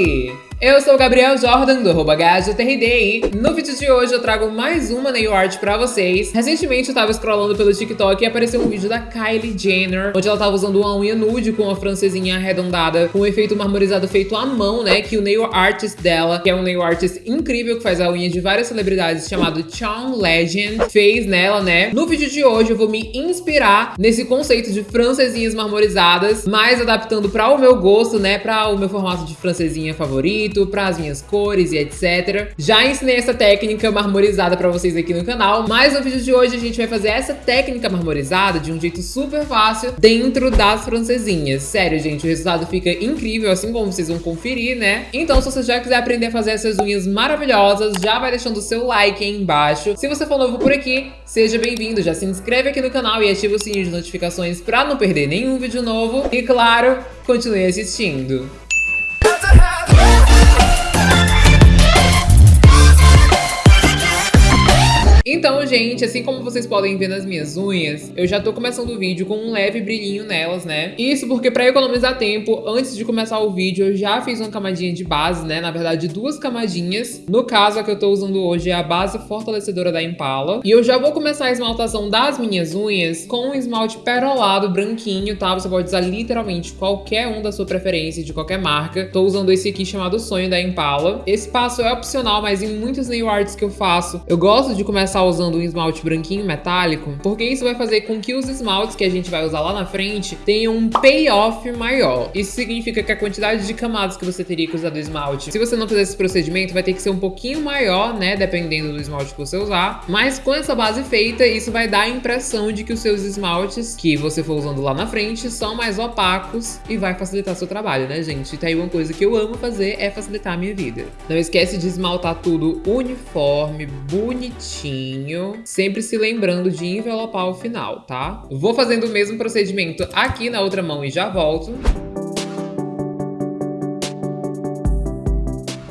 Oi! Eu sou o Gabriel Jordan, do arroba e no vídeo de hoje eu trago mais uma nail art pra vocês. Recentemente eu tava scrollando pelo TikTok e apareceu um vídeo da Kylie Jenner, onde ela tava usando uma unha nude com uma francesinha arredondada, com um efeito marmorizado feito à mão, né, que o nail artist dela, que é um nail artist incrível que faz a unha de várias celebridades, chamado Charm Legend, fez nela, né. No vídeo de hoje eu vou me inspirar nesse conceito de francesinhas marmorizadas, mas adaptando pra o meu gosto, né, pra o meu formato de francesinha favorito, bonito, para as minhas cores e etc. Já ensinei essa técnica marmorizada para vocês aqui no canal, mas no vídeo de hoje a gente vai fazer essa técnica marmorizada de um jeito super fácil dentro das francesinhas. Sério, gente, o resultado fica incrível, assim como vocês vão conferir, né? Então, se você já quiser aprender a fazer essas unhas maravilhosas, já vai deixando o seu like aí embaixo. Se você for novo por aqui, seja bem-vindo, já se inscreve aqui no canal e ativa o sininho de notificações para não perder nenhum vídeo novo. E claro, continue assistindo. Então, gente, assim como vocês podem ver nas minhas unhas, eu já tô começando o vídeo com um leve brilhinho nelas, né? Isso porque pra economizar tempo, antes de começar o vídeo, eu já fiz uma camadinha de base, né? Na verdade, duas camadinhas. No caso, a que eu tô usando hoje é a base fortalecedora da Impala. E eu já vou começar a esmaltação das minhas unhas com um esmalte perolado branquinho, tá? Você pode usar literalmente qualquer um da sua preferência, de qualquer marca. Tô usando esse aqui chamado Sonho da Impala. Esse passo é opcional, mas em muitos nail arts que eu faço, eu gosto de começar usando um esmalte branquinho metálico, porque isso vai fazer com que os esmaltes que a gente vai usar lá na frente tenham um payoff maior. Isso significa que a quantidade de camadas que você teria que usar do esmalte, se você não fizer esse procedimento, vai ter que ser um pouquinho maior, né, dependendo do esmalte que você usar. Mas com essa base feita, isso vai dar a impressão de que os seus esmaltes que você for usando lá na frente são mais opacos e vai facilitar seu trabalho, né, gente? Tá aí uma coisa que eu amo fazer é facilitar a minha vida. Não esquece de esmaltar tudo uniforme, bonitinho, sempre se lembrando de envelopar o final, tá? Vou fazendo o mesmo procedimento aqui na outra mão e já volto.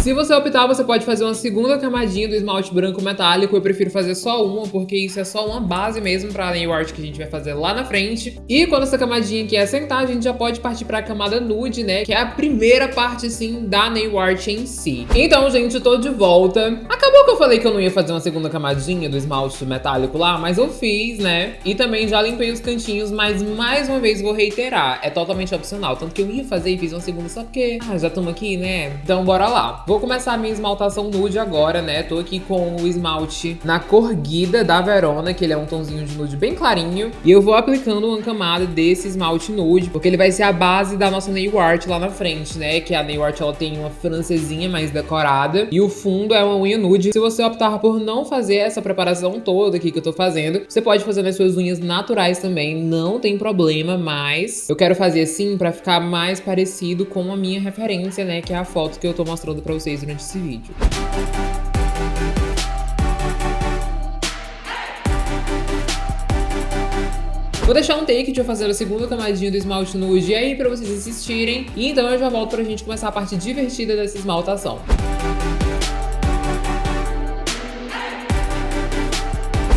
Se você optar, você pode fazer uma segunda camadinha do esmalte branco metálico. Eu prefiro fazer só uma, porque isso é só uma base mesmo para a nail art que a gente vai fazer lá na frente. E quando essa camadinha aqui assentar, a gente já pode partir para a camada nude, né? Que é a primeira parte, sim, da nail art em si. Então, gente, eu tô de volta. Acabou que eu falei que eu não ia fazer uma segunda camadinha do esmalte metálico lá, mas eu fiz, né? E também já limpei os cantinhos, mas mais uma vez vou reiterar, é totalmente opcional. Tanto que eu ia fazer e fiz uma segunda só porque, ah, já estamos aqui, né? Então bora lá. Vou começar a minha esmaltação nude agora, né? Tô aqui com o esmalte na cor Guida da Verona, que ele é um tonzinho de nude bem clarinho. E eu vou aplicando uma camada desse esmalte nude, porque ele vai ser a base da nossa nail art lá na frente, né? Que a nail art, ela tem uma francesinha mais decorada. E o fundo é uma unha nude. Se você optar por não fazer essa preparação toda aqui que eu tô fazendo, você pode fazer nas suas unhas naturais também, não tem problema, mas eu quero fazer assim pra ficar mais parecido com a minha referência, né? Que é a foto que eu tô mostrando pra vocês durante esse vídeo. Vou deixar um take de eu fazer a segunda camadinha do esmalte nude aí pra vocês assistirem. E então eu já volto pra gente começar a parte divertida dessa esmaltação.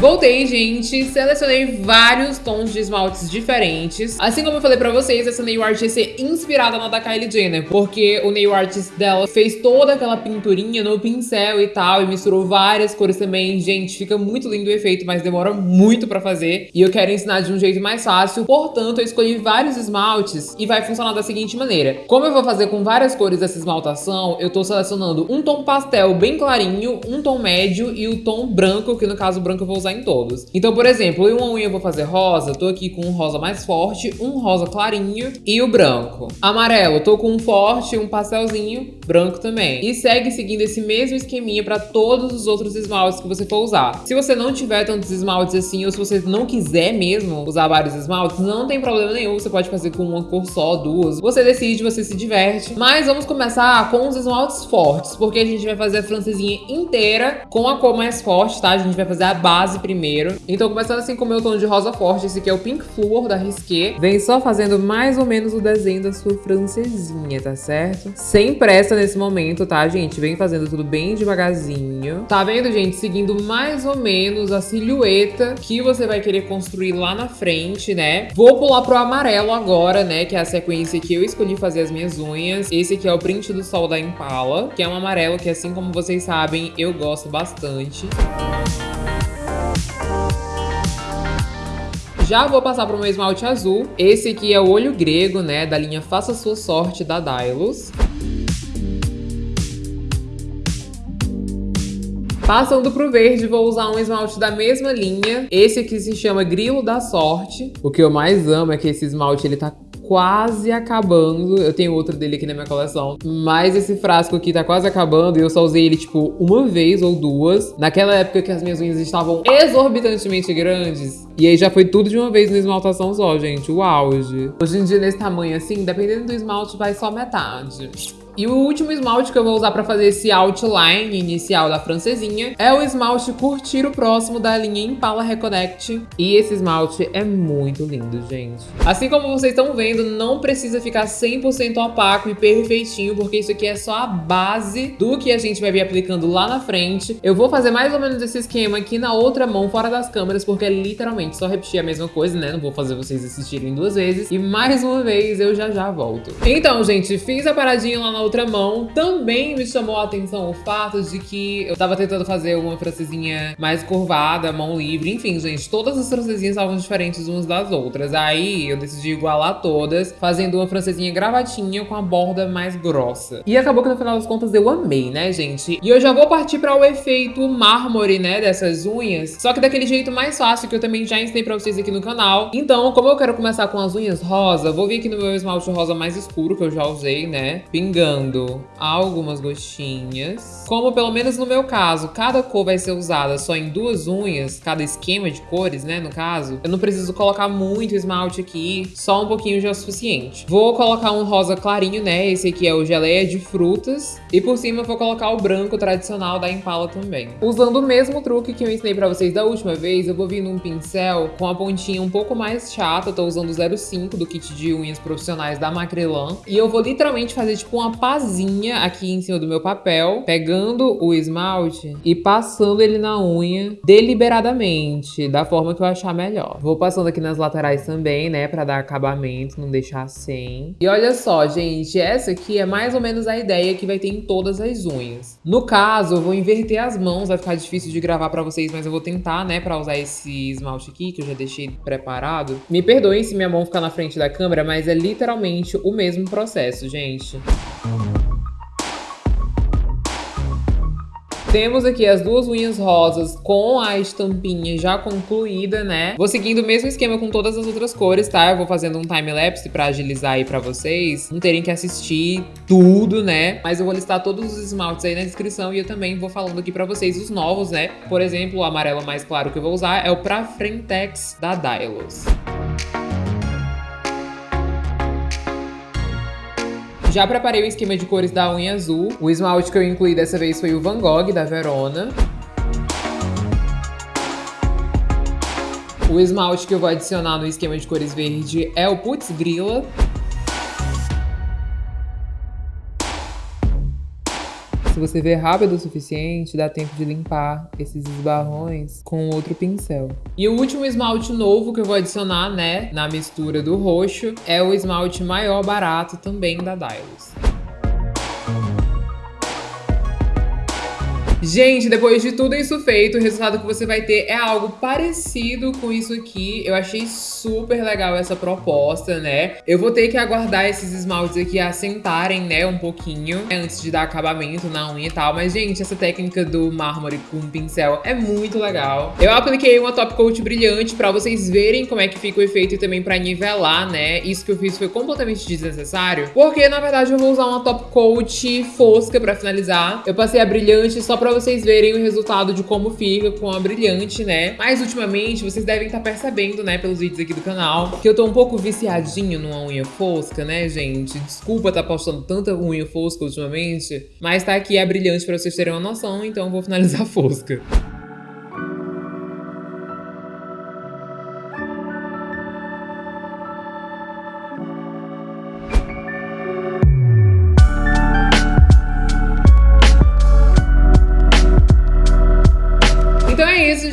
Voltei, gente, selecionei vários tons de esmaltes diferentes. Assim como eu falei pra vocês, essa nail art ia ser inspirada na da Kylie Jenner, porque o nail artist dela fez toda aquela pinturinha no pincel e tal, e misturou várias cores também. Gente, fica muito lindo o efeito, mas demora muito pra fazer. E eu quero ensinar de um jeito mais fácil, portanto, eu escolhi vários esmaltes e vai funcionar da seguinte maneira. Como eu vou fazer com várias cores essa esmaltação, eu tô selecionando um tom pastel bem clarinho, um tom médio e o tom branco, que no caso branco eu vou usar em todos. Então, por exemplo, em uma unha eu vou fazer rosa, tô aqui com um rosa mais forte, um rosa clarinho e o branco. Amarelo, tô com um forte, um pastelzinho, branco também. E segue seguindo esse mesmo esqueminha para todos os outros esmaltes que você for usar. Se você não tiver tantos esmaltes assim, ou se você não quiser mesmo usar vários esmaltes, não tem problema nenhum, você pode fazer com uma cor só, duas. Você decide, você se diverte. Mas vamos começar com os esmaltes fortes, porque a gente vai fazer a francesinha inteira com a cor mais forte, tá? A gente vai fazer a base base primeiro. Então, começando assim com o meu tom de rosa forte, esse aqui é o Pink Fluor da Risqué. Vem só fazendo mais ou menos o desenho da sua francesinha, tá certo? Sem pressa nesse momento, tá, gente? Vem fazendo tudo bem devagarzinho. Tá vendo, gente? Seguindo mais ou menos a silhueta que você vai querer construir lá na frente, né? Vou pular pro amarelo agora, né? Que é a sequência que eu escolhi fazer as minhas unhas. Esse aqui é o print do sol da Impala, que é um amarelo que, assim como vocês sabem, eu gosto bastante. Já vou passar para o meu esmalte azul. Esse aqui é o olho grego, né? Da linha Faça Sua Sorte da Dylos. Passando pro verde, vou usar um esmalte da mesma linha. Esse aqui se chama Grilo da Sorte. O que eu mais amo é que esse esmalte, ele tá quase acabando. Eu tenho outro dele aqui na minha coleção. Mas esse frasco aqui tá quase acabando e eu só usei ele, tipo, uma vez ou duas. Naquela época que as minhas unhas estavam exorbitantemente grandes. E aí já foi tudo de uma vez no esmaltação só, gente. O auge. Hoje em dia, nesse tamanho assim, dependendo do esmalte, vai só metade. E o último esmalte que eu vou usar pra fazer esse outline inicial da francesinha é o esmalte Curtir o Próximo da linha Impala Reconnect. E esse esmalte é muito lindo, gente. Assim como vocês estão vendo, não precisa ficar 100% opaco e perfeitinho, porque isso aqui é só a base do que a gente vai vir aplicando lá na frente. Eu vou fazer mais ou menos esse esquema aqui na outra mão, fora das câmeras, porque é literalmente só repetir a mesma coisa, né? Não vou fazer vocês assistirem duas vezes. E mais uma vez, eu já já volto. Então, gente, fiz a paradinha lá na outra mão. Também me chamou a atenção o fato de que eu tava tentando fazer uma francesinha mais curvada, mão livre. Enfim, gente, todas as francesinhas estavam diferentes umas das outras. Aí eu decidi igualar todas, fazendo uma francesinha gravatinha com a borda mais grossa. E acabou que no final das contas eu amei, né, gente? E eu já vou partir para o efeito mármore, né, dessas unhas. Só que daquele jeito mais fácil que eu também já ensinei pra vocês aqui no canal. Então, como eu quero começar com as unhas rosa, vou vir aqui no meu esmalte rosa mais escuro, que eu já usei, né, pingando usando algumas gotinhas. Como pelo menos no meu caso, cada cor vai ser usada só em duas unhas, cada esquema de cores, né, no caso, eu não preciso colocar muito esmalte aqui, só um pouquinho já é o suficiente. Vou colocar um rosa clarinho, né, esse aqui é o geleia de frutas, e por cima eu vou colocar o branco tradicional da Impala também. Usando o mesmo truque que eu ensinei pra vocês da última vez, eu vou vir num pincel com a pontinha um pouco mais chata, tô usando o 05 do kit de unhas profissionais da Macrylan, e eu vou literalmente fazer tipo uma pazinha aqui em cima do meu papel, pegando o esmalte e passando ele na unha deliberadamente, da forma que eu achar melhor. Vou passando aqui nas laterais também, né, pra dar acabamento, não deixar sem. E olha só, gente, essa aqui é mais ou menos a ideia que vai ter em todas as unhas. No caso, eu vou inverter as mãos, vai ficar difícil de gravar pra vocês, mas eu vou tentar, né, pra usar esse esmalte aqui, que eu já deixei preparado. Me perdoem se minha mão ficar na frente da câmera, mas é literalmente o mesmo processo, gente. Temos aqui as duas unhas rosas com a estampinha já concluída, né? Vou seguindo o mesmo esquema com todas as outras cores, tá? Eu vou fazendo um time-lapse pra agilizar aí pra vocês não terem que assistir tudo, né? Mas eu vou listar todos os esmaltes aí na descrição e eu também vou falando aqui pra vocês os novos, né? Por exemplo, o amarelo mais claro que eu vou usar é o Pra Frentex da Dylos. Já preparei o esquema de cores da unha azul. O esmalte que eu incluí dessa vez foi o Van Gogh, da Verona. O esmalte que eu vou adicionar no esquema de cores verde é o Putz Grilla. Se você ver rápido o suficiente, dá tempo de limpar esses esbarrões com outro pincel. E o último esmalte novo que eu vou adicionar, né, na mistura do roxo, é o esmalte maior barato também da Dylos. Gente, depois de tudo isso feito, o resultado que você vai ter é algo parecido com isso aqui. Eu achei super legal essa proposta, né? Eu vou ter que aguardar esses esmaltes aqui assentarem, né, um pouquinho, né, antes de dar acabamento na unha e tal. Mas, gente, essa técnica do mármore com pincel é muito legal. Eu apliquei uma top coat brilhante pra vocês verem como é que fica o efeito e também pra nivelar, né? Isso que eu fiz foi completamente desnecessário, porque, na verdade, eu vou usar uma top coat fosca pra finalizar. Eu passei a brilhante só pra vocês verem o resultado de como fica com a brilhante, né? Mas ultimamente vocês devem estar tá percebendo, né, pelos vídeos aqui do canal, que eu tô um pouco viciadinho numa unha fosca, né, gente? Desculpa estar tá postando tanta unha fosca ultimamente, mas tá aqui a brilhante pra vocês terem uma noção, então eu vou finalizar a fosca.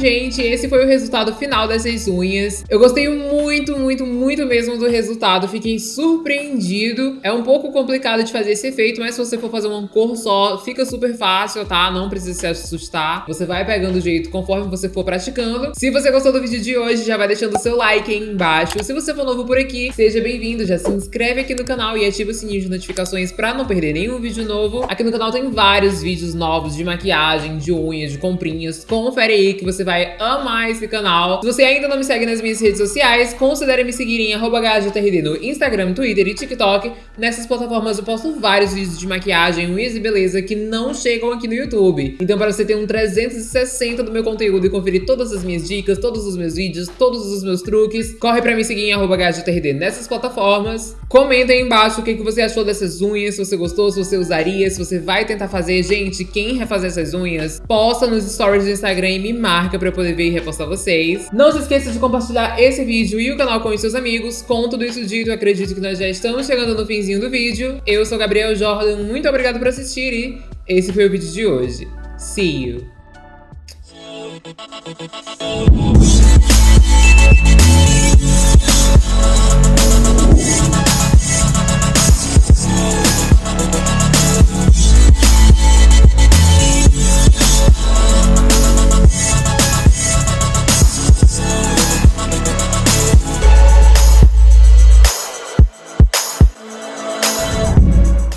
Gente, esse foi o resultado final dessas unhas. Eu gostei muito, muito, muito mesmo do resultado. Fiquei surpreendido. É um pouco complicado de fazer esse efeito, mas se você for fazer uma cor só, fica super fácil, tá? Não precisa se assustar. Você vai pegando o jeito conforme você for praticando. Se você gostou do vídeo de hoje, já vai deixando o seu like aí embaixo. Se você for novo por aqui, seja bem-vindo. Já se inscreve aqui no canal e ativa o sininho de notificações pra não perder nenhum vídeo novo. Aqui no canal tem vários vídeos novos de maquiagem, de unhas, de comprinhas. Confere aí que você vai amar esse canal. Se você ainda não me segue nas minhas redes sociais, considere me seguir em HGTRD no Instagram, Twitter e TikTok. Nessas plataformas eu posto vários vídeos de maquiagem, unhas e beleza que não chegam aqui no YouTube. Então para você ter um 360 do meu conteúdo e conferir todas as minhas dicas, todos os meus vídeos, todos os meus truques, corre pra me seguir em HGTRD nessas plataformas. Comenta aí embaixo o que, que você achou dessas unhas, se você gostou, se você usaria, se você vai tentar fazer. Gente, quem refazer essas unhas, posta nos stories do Instagram e me marca pra eu poder ver e repostar vocês. Não se esqueça de compartilhar esse vídeo e o canal com os seus amigos. Com tudo isso dito, acredito que nós já estamos chegando no finzinho do vídeo. Eu sou Gabriel Jordan, muito obrigado por assistir e esse foi o vídeo de hoje. See you!